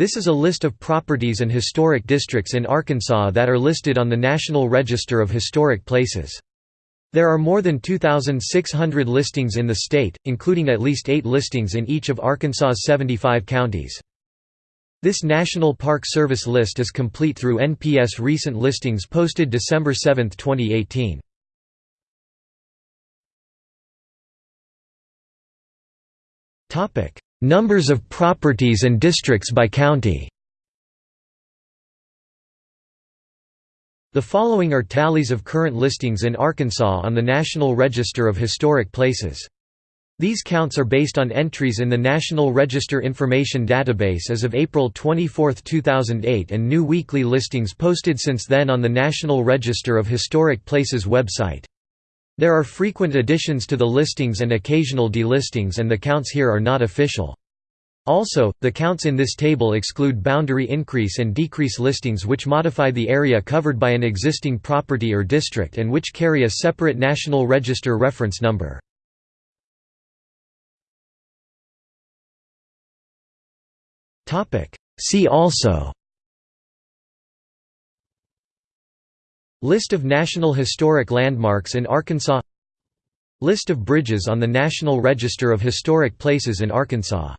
This is a list of properties and historic districts in Arkansas that are listed on the National Register of Historic Places. There are more than 2,600 listings in the state, including at least eight listings in each of Arkansas's 75 counties. This National Park Service list is complete through NPS recent listings posted December 7, 2018. Numbers of properties and districts by county The following are tallies of current listings in Arkansas on the National Register of Historic Places. These counts are based on entries in the National Register Information Database as of April 24, 2008 and new weekly listings posted since then on the National Register of Historic Places website. There are frequent additions to the listings and occasional delistings and the counts here are not official. Also, the counts in this table exclude boundary increase and decrease listings which modify the area covered by an existing property or district and which carry a separate National Register reference number. See also List of National Historic Landmarks in Arkansas. List of bridges on the National Register of Historic Places in Arkansas